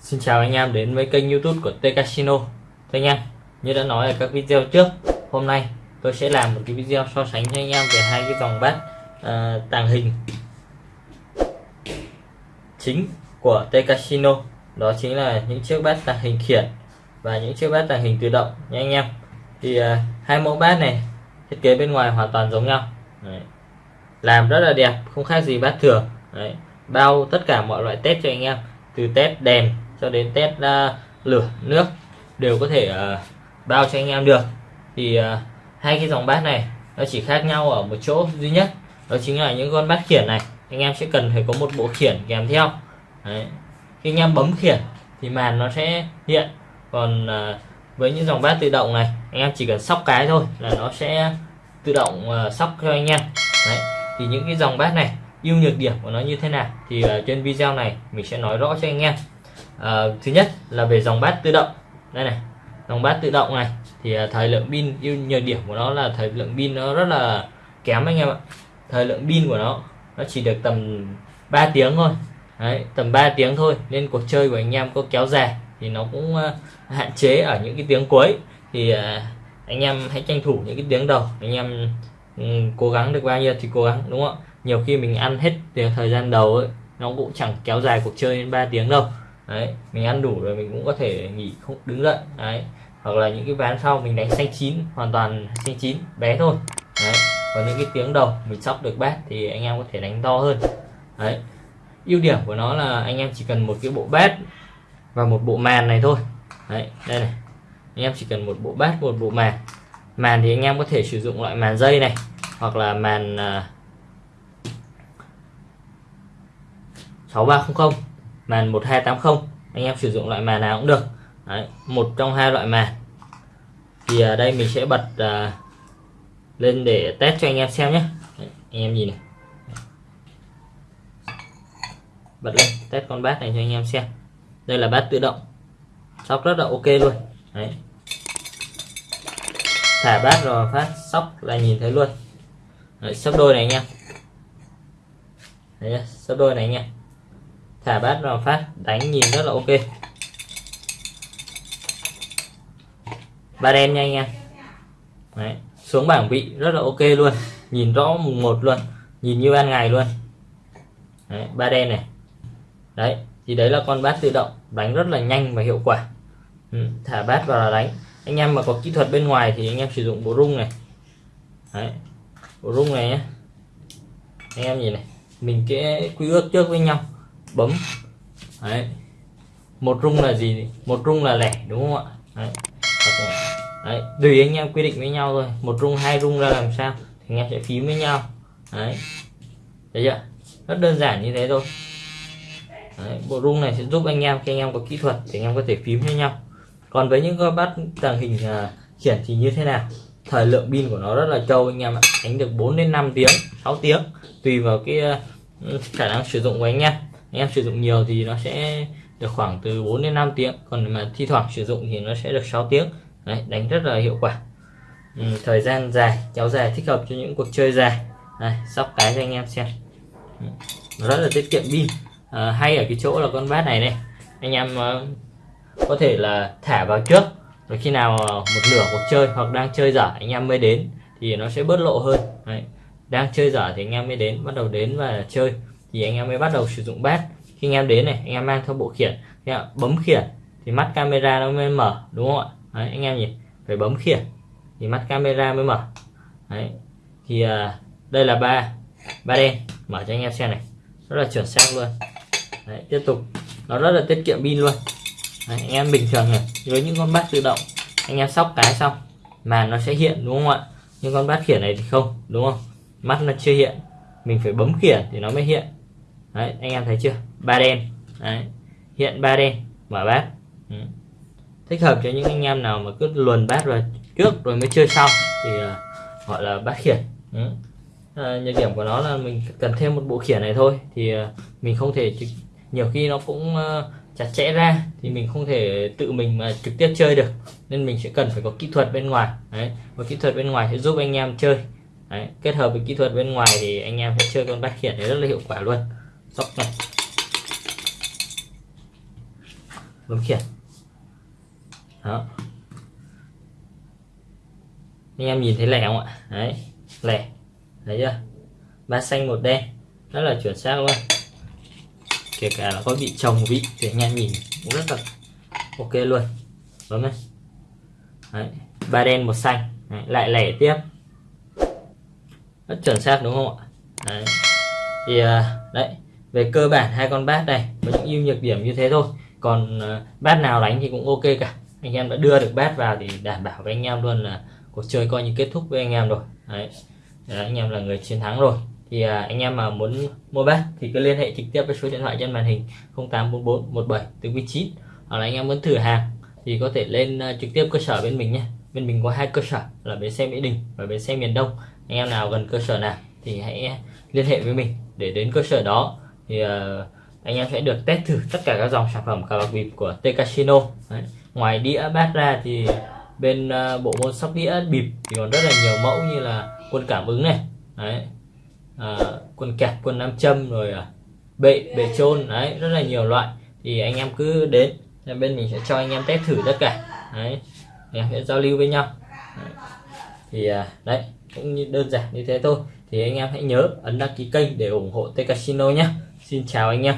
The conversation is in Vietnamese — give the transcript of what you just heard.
Xin chào anh em đến với kênh youtube của T Casino. Thưa anh em, như đã nói ở các video trước Hôm nay tôi sẽ làm một cái video so sánh cho anh em về hai cái dòng bát uh, tàng hình Chính của T Casino. Đó chính là những chiếc bát tàng hình khiển Và những chiếc bát tàng hình tự động nha anh em Thì uh, hai mẫu bát này thiết kế bên ngoài hoàn toàn giống nhau Đấy. Làm rất là đẹp, không khác gì bát thường Đấy. Bao tất cả mọi loại test cho anh em Từ test đèn cho đến test uh, à, lửa nước đều có thể uh, bao cho anh em được thì uh, hai cái dòng bát này nó chỉ khác nhau ở một chỗ duy nhất đó chính là những con bát khiển này anh em sẽ cần phải có một bộ khiển kèm theo Đấy khi anh em bấm khiển thì màn nó sẽ hiện. Còn uh, với những dòng bát tự động này anh em chỉ cần sóc cái thôi là nó sẽ tự động uh, sóc cho anh em. Đấy. thì những cái dòng bát này ưu nhược điểm của nó như thế nào thì uh, trên video này mình sẽ nói rõ cho anh em. À, thứ nhất là về dòng bát tự động. Đây này dòng bát tự động này thì thời lượng pin ưu nhược điểm của nó là thời lượng pin nó rất là kém anh em ạ. Thời lượng pin của nó nó chỉ được tầm 3 tiếng thôi. Đấy, tầm 3 tiếng thôi nên cuộc chơi của anh em có kéo dài thì nó cũng uh, hạn chế ở những cái tiếng cuối. Thì uh, anh em hãy tranh thủ những cái tiếng đầu anh em um, cố gắng được bao nhiêu thì cố gắng đúng không nhiều khi mình ăn hết thời gian đầu ấy, nó cũng chẳng kéo dài cuộc chơi đến 3 tiếng đâu. Đấy mình ăn đủ rồi mình cũng có thể nghỉ không đứng dậy đấy. Hoặc là những cái ván sau mình đánh xanh chín hoàn toàn xanh chín bé thôi. Đấy còn những cái tiếng đầu mình sóc được bát thì anh em có thể đánh to hơn. Đấy ưu điểm của nó là anh em chỉ cần một cái bộ bát và một bộ màn này thôi. Đấy đây này. Anh em chỉ cần một bộ bát một bộ màn. Màn thì anh em có thể sử dụng loại màn dây này hoặc là màn à, uh, 6300 màn 1280 anh em sử dụng loại màn nào cũng được. Đấy, một trong hai loại màn. Thì ở đây mình sẽ bật uh, lên để test cho anh em xem nhé. Đấy, anh em nhìn này. Bật lên test con bát này cho anh em xem. Đây là bát tự động. Sóc rất là ok luôn. Đấy. thả bát rồi phát sóc là nhìn thấy luôn. Đấy, sóc đôi này anh em. Đấy, sóc đôi này anh em. Thả bát vào phát đánh nhìn rất là ok. Ba đen nha anh em. Đấy, xuống bảng vị rất là ok luôn. Nhìn rõ mùng một luôn. Nhìn như ban ngày luôn. Đấy, ba đen này đấy thì đấy là con bát tự động đánh rất là nhanh và hiệu quả. Ừ, thả bát vào là đánh. Anh em mà có kỹ thuật bên ngoài thì anh em sử dụng bộ rung này. Đấy, bộ rung này nhé anh em nhìn này mình cái quy ước trước với nhau bấm. Đấy một rung là gì một rung là lẻ đúng không ạ? Đấy, đấy. tùy anh em quy định với nhau thôi. Một rung hai rung ra làm sao thì anh em sẽ phím với nhau. Đấy thấy chưa? Rất đơn giản như thế thôi đấy, bộ rung này sẽ giúp anh em khi anh em có kỹ thuật thì anh em có thể phím với nhau. Còn với những con bắt tàng hình uh, khiển thì như thế nào? Thời lượng pin của nó rất là trâu anh em ạ. Đánh được 4 đến 5 tiếng 6 tiếng tùy vào cái à, khả năng sử dụng của anh em. Anh em sử dụng nhiều thì nó sẽ được khoảng từ 4 đến 5 tiếng còn mà thi thoảng sử dụng thì nó sẽ được 6 tiếng. Đấy, đánh rất là hiệu quả. Ừ, thời gian dài kéo dài thích hợp cho những cuộc chơi dài. Đây, sóc cái cho anh em xem. Ừ, rất là tiết kiệm pin à, hay ở cái chỗ là con bát này này anh em uh, có thể là thả vào trước rồi khi nào ờ, một nửa cuộc chơi hoặc đang chơi dở anh em mới đến thì nó sẽ bớt lộ hơn. Đấy. đang chơi dở thì anh em mới đến bắt đầu đến và chơi. Thì anh em mới bắt đầu sử dụng bát. Khi anh em đến này anh em mang theo bộ khiển thì bấm khiển thì mắt camera nó mới mở đúng không ạ? Đấy, anh em nhìn phải bấm khiển thì mắt camera mới mở. Đấy. thì uh, đây là ba ba đen. Mở cho anh em xem này. Rất là chuẩn xác luôn. Đấy, tiếp tục. Nó rất là tiết kiệm pin luôn. Đấy, anh em bình thường này với những con bát tự động anh em sóc cái xong màn nó sẽ hiện đúng không ạ? Nhưng con bát khiển này thì không đúng không? Mắt nó chưa hiện mình phải bấm khiển thì nó mới hiện. Đấy anh em thấy chưa? Ba đen. Đấy hiện ba đen mở bát ừ. thích hợp cho những anh em nào mà cứ luồn bát rồi trước rồi mới chơi sau thì uh, gọi là bát khiển. Ừ. à, nhược điểm của nó là mình cần thêm một bộ khiển này thôi thì uh, mình không thể nhiều khi nó cũng ờ, chặt chẽ ra thì mình không thể tự mình mà trực tiếp chơi được. Nên mình sẽ cần phải có kỹ thuật bên ngoài. Đấy, và kỹ thuật bên ngoài sẽ giúp anh em chơi. Đấy. kết hợp với kỹ thuật bên ngoài thì anh em sẽ chơi con bát khiển này rất là hiệu quả luôn. Sóc này. Bấm khiển. Đó. Anh em nhìn thấy lẻ không ạ? Đấy, lẻ. Thấy chưa? Ba xanh một đen. Rất là chuẩn xác luôn kể cả là có bị trồng vị thì anh em nhìn cũng rất là ok luôn. Bấm này đấy. ba đen một xanh. Đấy. lại lẻ tiếp. Rất chuẩn xác đúng không ạ? Đấy. thì à, đấy về cơ bản hai con bát này có những ưu nhược điểm như thế thôi. Còn à, bát nào đánh thì cũng ok cả. Anh em đã đưa được bát vào thì đảm bảo với anh em luôn là cuộc chơi coi như kết thúc với anh em rồi. Đấy, đấy anh em là người chiến thắng rồi thì à, anh em mà muốn mua bát thì cứ liên hệ trực tiếp với số điện thoại trên màn hình 0844 17 49 hoặc là anh em muốn thử hàng thì có thể lên uh, trực tiếp cơ sở bên mình nhé. Bên mình có hai cơ sở là bến xe Mỹ Đình và bến xe miền Đông. Anh em nào gần cơ sở nào thì hãy liên hệ với mình để đến cơ sở đó. Thì uh, anh em sẽ được test thử tất cả các dòng sản phẩm cà bạc bịp của T Casino. Đấy. ngoài đĩa bát ra thì bên uh, bộ môn sóc đĩa bịp thì còn rất là nhiều mẫu như là quân cảm ứng này. Đấy à, quân kẹp quân nam châm rồi à, bệ bệ trôn đấy rất là nhiều loại. Thì anh em cứ đến bên mình sẽ cho anh em test thử tất cả. Đấy anh em sẽ giao lưu với nhau. Đấy. thì à, đấy cũng như đơn giản như thế thôi. Thì anh em hãy nhớ ấn đăng ký kênh để ủng hộ T Casino nhé. Xin chào anh em